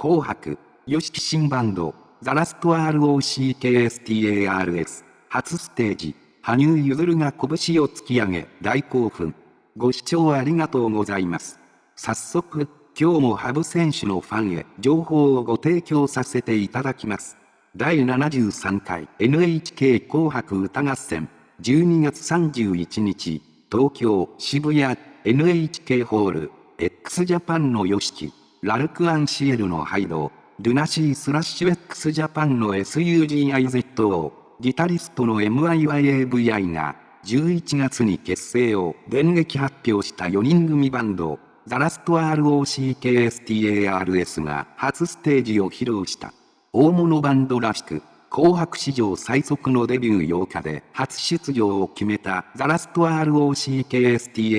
紅白、ヨシキ新バンド、ザラスト ROCKSTARS、初ステージ、羽生結弦が拳を突き上げ、大興奮。ご視聴ありがとうございます。早速、今日も羽生選手のファンへ情報をご提供させていただきます。第73回 NHK 紅白歌合戦12月31日東京渋谷 NHK ホール x ジャパンの y o s ラルクアンシエルのハイドルナシースラッシュ x ジャパンの SUGIZO ギタリストの MIYAVI が11月に結成を電撃発表した4人組バンドザラスト ROCKSTARS が初ステージを披露した。大物バンドらしく、紅白史上最速のデビュー8日で初出場を決めたザラスト ROCKSTARS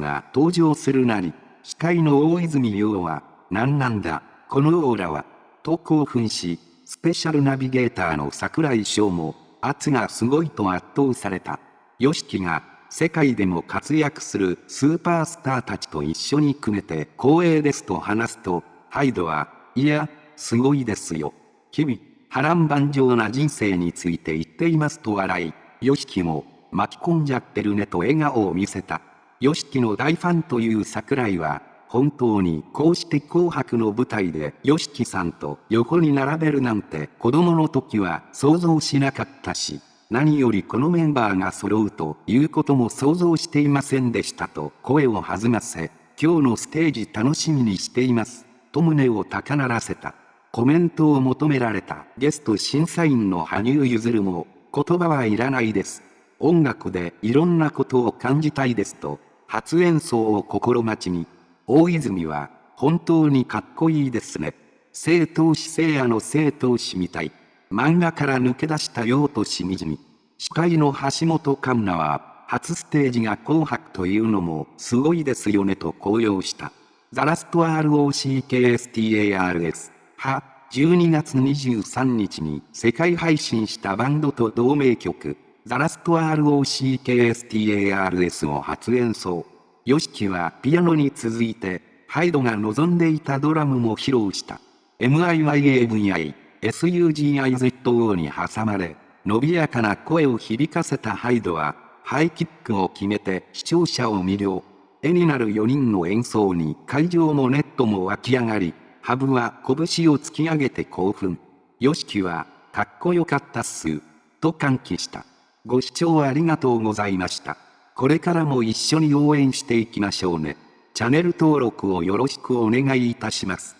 が登場するなり、司会の大泉洋は、何なんだ、このオーラは、と興奮し、スペシャルナビゲーターの桜井翔も、圧がすごいと圧倒された。ヨシキが、世界でも活躍するスーパースターたちと一緒に組めて光栄ですと話すと、ハイドは、いや、すごいですよ。君、波乱万丈な人生について言っていますと笑い、ヨシキも、巻き込んじゃってるねと笑顔を見せた。ヨシキの大ファンという桜井は、本当にこうして紅白の舞台で YOSHIKI さんと横に並べるなんて子供の時は想像しなかったし、何よりこのメンバーが揃うということも想像していませんでしたと声を弾ませ、今日のステージ楽しみにしています、と胸を高鳴らせた。コメントを求められたゲスト審査員の羽生結弦も、言葉はいらないです。音楽でいろんなことを感じたいですと、初演奏を心待ちに大泉は、本当にかっこいいですね。正当子聖夜の正当子みたい。漫画から抜け出したようとしみじみ。司会の橋本環奈は、初ステージが紅白というのもすごいですよねと高揚した。ザラスト ROCKSTARS は、12月23日に世界配信したバンドと同名曲、ザラスト ROCKSTARS を初演奏。ヨシキはピアノに続いて、ハイドが望んでいたドラムも披露した。MIYAVI、SUGIZO に挟まれ、伸びやかな声を響かせたハイドは、ハイキックを決めて視聴者を魅了。絵になる4人の演奏に会場もネットも湧き上がり、ハブは拳を突き上げて興奮。ヨシキは、かっこよかったっす。と歓喜した。ご視聴ありがとうございました。これからも一緒に応援していきましょうね。チャンネル登録をよろしくお願いいたします。